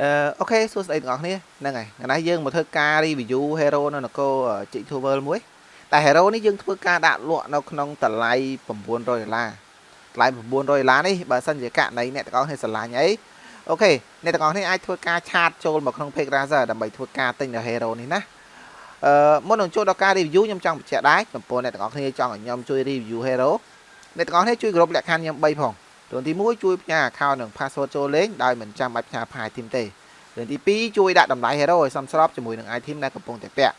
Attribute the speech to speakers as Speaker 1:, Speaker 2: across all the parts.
Speaker 1: អឺអូខេសួស្តីទាំងអស់គ្នាហ្នឹងហើយថ្ងៃនេះយើងមកធ្វើការ review hero នៅនគរ Chick World មួយតែ hero នេះយើងធ្វើការដាក់លក់នៅក្នុងតម្លៃ900ដុល្លារតម្លៃ900ដុល្លារនេះបើសិនជាករណីអ្នកទាំងអស់គ្នាស្រឡាញ់អីអូខេអ្នកទាំងអស់គ្នាអាចធ្វើការឆាតចូលមកក្នុង page Razer ដើម្បីធ្វើការទិញនៅ hero នេះណាអឺមុននឹងចូលដល់ការ review ខ្ញុំចង់បញ្ជាក់ដែរចំពោះអ្នកទាំងអស់គ្នាចង់ឲ្យខ្ញុំជួយ review hero អ្នកទាំងអស់គ្នាជួយគ្រប់លក្ខខណ្ឌខ្ញុំ3ផង រឿងទី1ជួយផ្ញើ account និង password ចូលលេងដោយមិនចាំបាច់ផ្ញើ file team ទេរឿងទី2ជួយដាក់តម្លៃ hero ឲ្យសមស្របជាមួយនឹង item ដែលកំពុងតែពាក់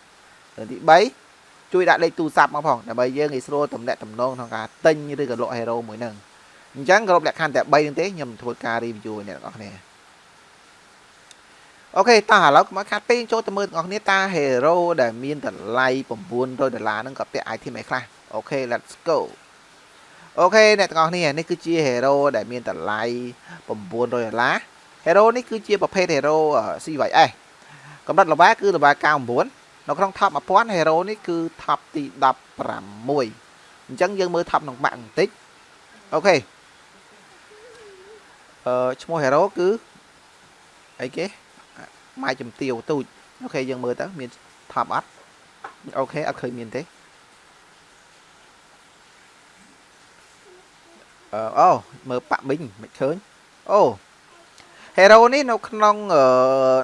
Speaker 1: រឿងទី3ជួយដាក់លេខទូរស័ព្ទមកផងដើម្បីយើងងាយស្រួលទំនាក់ទំនងក្នុងការទិញឬក៏លក់ hero មួយហ្នឹងអញ្ចឹងគ្រប់លក្ខខណ្ឌតែ3ហ្នឹងទេខ្ញុំធ្វើការ review ឲ្យអ្នកទាំងអស់គ្នាអូខេតោះឥឡូវមកខាត់ពេងចូលទៅមើលទាំងអស់គ្នាតា hero ដែលមានតម្លៃ900ដុល្លារហ្នឹងក៏ពាក់ item ឯខ្លះអូខេ let's go អូខេអ្នកទាំងអស់គ្នានេះគឺជា hero ដែលមានតម្លៃ900ដុល្លារ hero នេះគឺជាប្រភេទ hero CYS កម្រិតល្បាគឺល្បា99នៅក្នុង top 1000 hero នេះគឺ top ទី16អញ្ចឹងយើងមើល top ក្នុងបាក់បន្តិចអូខេអឺឈ្មោះ hero គឺអីគេម៉ាយជំទាវទូចអូខេយើងមើលទៅមាន top អត់អូខេអត់ឃើញមានទេ អឺអូមើលប៉ាក់មីងមិនឃើញអូ hero នេះនៅក្នុង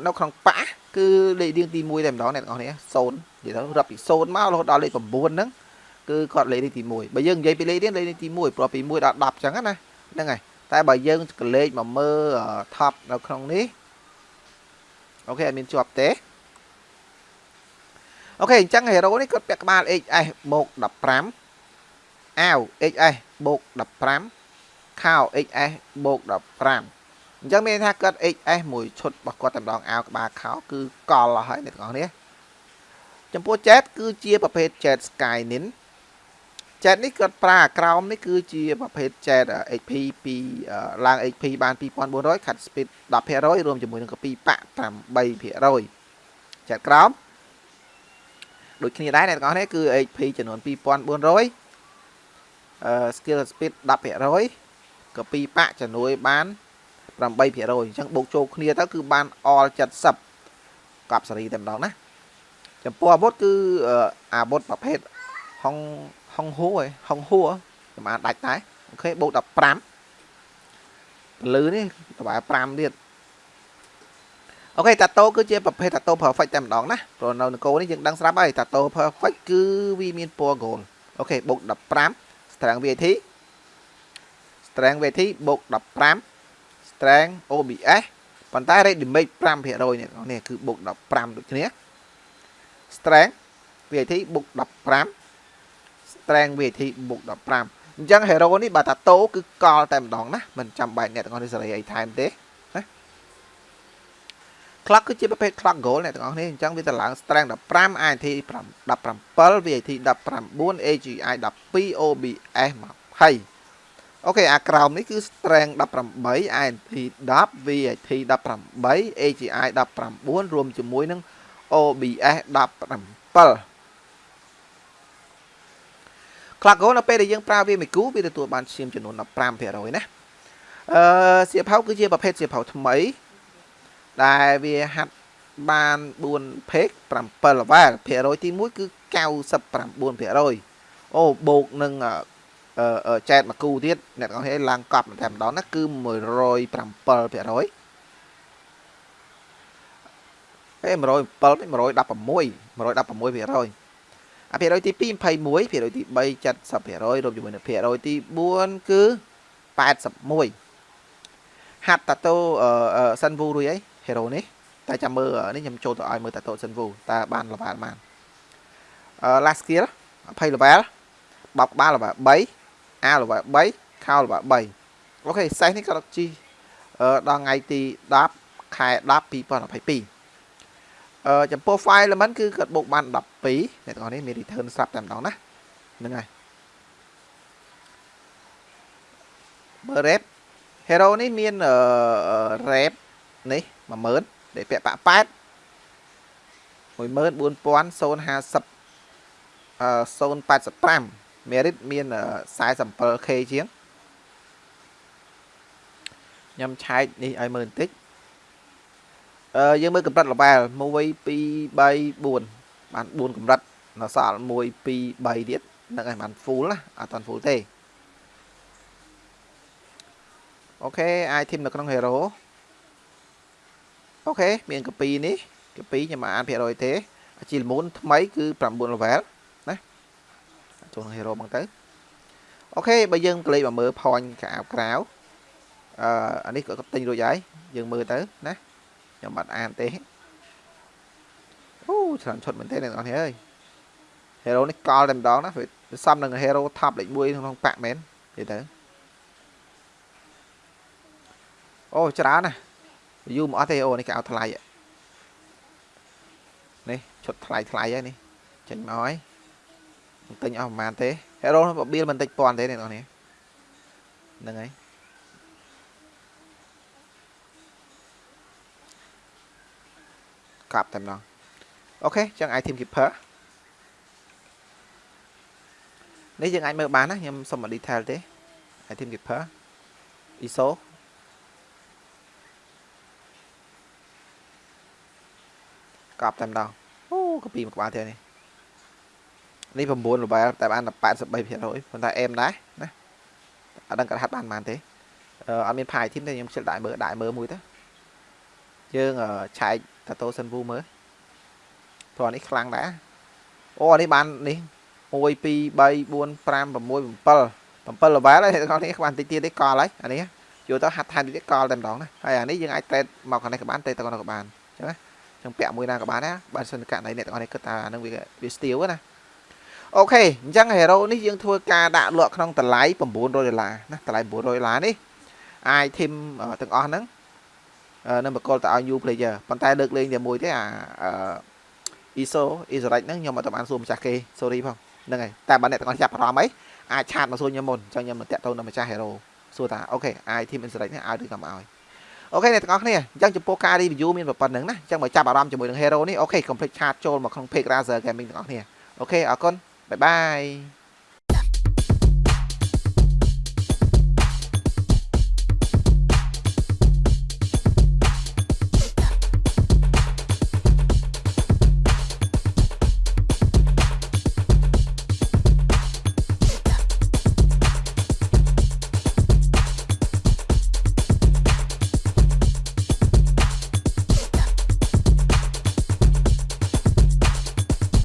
Speaker 1: នៅក្នុងប៉ាគឺលេខរៀងទី1តែម្ដងអ្នកទាំងអស់គ្នា0និយាយទៅរាប់ពី0មករហូតដល់លេខ9ហ្នឹងគឺគាត់លេខរៀងទី1បើយើងនិយាយពីលេខរៀងលេខរៀងទី1ព្រោះពី1ដល់10អញ្ចឹងណាហ្នឹងហើយតែបើយើងកលេខមកមើល top នៅក្នុងនេះអូខេអត់មានជាប់ទេអូខេអញ្ចឹង hero នេះគាត់ពាក់ក្បាល HS បូក15អាវ HS បូក15 ខោ XS បូក15អញ្ចឹងមានថាគាត់ XS មួយឈុតរបស់គាត់តែម្ដងអាវក្បាលខោគឺកលអស់ហើយអ្នកទាំងអស់គ្នាចំពោះ Jet គឺជាប្រភេទ Jet Skynin Jet នេះគាត់ប្រើក្រោមនេះគឺជាប្រភេទ Jet HP ពីឡើង HP បាន2400 cut speed 10%រួមជាមួយនឹងកពីប៉ាក់8% Jet ក្រោមដូចគ្នាដែរអ្នកទាំងអស់គ្នាគឺ HP ចំនួន2400 skill speed 10% ក៏ពីប៉ាក់ចំនួនបាន8%អញ្ចឹងបូកចូលគ្នាទៅគឺបាន all 70កប់សេរីតែម្ដងណាចំពោះអាវុធគឺអាវុធប្រភេទហុងហុងហួរហុងហួរប្រហែលដាច់តែអូខេបូក15ពលឺនេះតបែ5ទៀតអូខេតាតូគឺជាប្រភេទតាតូ perfect តែម្ដងណាព្រោះនៅនគរនេះយើងដឹងស្រាប់ហើយតាតូ perfect គឺវាមានពណ៌ gold អូខេបូក15 strength VAT strength VT បូក15 strength OBS ប៉ុន្តែ rate damage 5%នេះនេះគឺបូក15ដូចគ្នា strength VAT បូក15 strength VAT បូក15អញ្ចឹង hero នេះបើតាតូគឺកលតែម្ដងណាមិនចាំបាច់អ្នកទាំងអស់នេះសេរីអីថែមទេណា clock គឺជាប្រភេទ clock goal អ្នកទាំងអស់នេះអញ្ចឹងវាទៅឡើង strength 15 INT 17 VAT 19 AGI 12 OBS 20 អូខេអាក្រោមនេះគឺ strength 18 INT 10 VAT 18 AGI 19រួមជាមួយនឹង OBS 17 Clock Go នៅពេលដែលយើងប្រើវាមួយគូវាទទួលបានឈាមចំនួន15%ណាអឺសៀវភៅគឺជាប្រភេទសៀវភៅថ្មី ដែលវាហាត់បាន4 page 7 level ភាគរយទី1គឺ99%អូបូកនឹង ចែកមកគូទៀតអ្នកទាំងអស់គ្នាឡើងកប់តែម្ដងណាគឺ107%ហេ107 116 116%អាភាគរយទី2 21ភាគរយទី3 70%រួមជាមួយនឹងភាគរយទី4គឺ81ហាត់តាតូសិនវូរួយអី hero នេះតែចាំមើលនេះខ្ញុំចូលទៅឲ្យមើលតាតូសិនវូតើបាន level បានអឺ last skill 20 level បបក្បាល level 3 A ល្បែ3ខោល្បែ3អូខេសេះនេះក៏ជីដល់ថ្ងៃទី10ខែ10 2022អឺចំពោះ file element គឺគាត់បូកបាន12អ្នកទាំងអស់នេះមាន return ស្រាប់តែម្ដងណាហ្នឹងហើយមើល rep hero នេះមាន rep នេះ10000ដែលពាក់បាក់8 14050 085 merit មាន 47k ជាងខ្ញុំឆែកនេះឲ្យមើលបន្តិចអឺយើងមើលកម្រិត level 1 2 3 4បាន4កម្រិតនៅសល់1 2 3ទៀតហ្នឹងហើយបាន full ណាអត់តាន់ full ទេអូខេ item នៅក្នុង hero អូខេមានកពីនេះកពីខ្ញុំអានភាគរយទេជីលមូនថ្មីគឺ9 level ណា ចូលក្នុង hero មកទៅអូខេបើយើងក្លេកមកមើល point កៅក្រៅអឺអានេះក៏ទិញរួចហើយយើងមើលទៅណាខ្ញុំបាត់អានទេអូច្រើនឈុតមែនទេអ្នកនរអើយ hero នេះកលតែម្ដងណាវាសំនឹង hero top លេខ1ក្នុងប៉ាក់មែននិយាយទៅអូច្រើនណាយូរមកអត់ទេអូនេះគេឲ្យថ្លៃនេះឈុតថ្លៃថ្លៃហើយនេះចេញមកហើយមិន ទិញអស់ប្រហែលទេ hero បបៀលមិនតិចពាន់ទេអ្នកនរនេះហ្នឹងហើយកាប់តែម្ដងអូខេចឹង item keeper នេះយើងអាចមើលបានណាខ្ញុំសុំមក detail ទេ item keeper ISO កប់តែម្ដងអូកាពីមួយក្បាលទៀតនេះ នេះ9 level តែបានតែ83%ប៉ុន្តែអេមដែរណាអត់ដឹងគាត់ហាត់បានប៉ុន្មានទេអត់មានផាយធីមទេខ្ញុំខ្ជិលដាក់មើលដាក់មើលមួយទៅយើងឆែកតាតូសិនវូមើលព្រោះនេះខ្លាំងដែរអូនេះបាននេះ1 2 3 4 5 6 7 7 level ហើយអ្នកនរនេះបានតិចទៀតទេកលហើយអានេះយកទៅហាត់ថែមទៀតកលតែម្ដងណាហើយអានេះយើងអាច trade មកខាងនេះក៏បាន trade ទៅខាងនោះក៏បានអញ្ចឹងណាចឹងពាក់មួយណាក៏បានដែរបើសិនករណីអ្នកទាំងអស់នេះគិតថាអានឹងវាវាស្ទៀវណា អូខេអញ្ចឹង hero នេះយើងធ្វើការដាក់លក់ក្នុងតម្លៃ900ដុល្លារណាតម្លៃ900ដុល្លារនេះ item ទាំងអស់ហ្នឹងនឹងបកលទៅឲ្យ new player ប៉ុន្តែលើកលែងតែមួយទេអា ISO Israel ហ្នឹងខ្ញុំអត់បានសួរម្ចាស់គេ sorry ផងហ្នឹងហើយតែបើអ្នកទាំងអស់ចាប់អារម្មណ៍អីអាច chat មកសួរខ្ញុំមុនអញ្ចឹងខ្ញុំនឹងតាក់ទងនឹងម្ចាស់ hero សួរថាអូខេ item Israel នេះឲ្យឬក៏មិនឲ្យអូខេអ្នកទាំងអស់គ្នាអញ្ចឹងចំពោះការ review មានប៉ុណ្្នឹងណាអញ្ចឹងមកចាប់អារម្មណ៍ជាមួយនឹង hero នេះអូខេកុំភ្លេច chat ចូលមកក្នុង page Razer Gaming ទាំងអស់គ្នាអូខេអរគុណ bye bye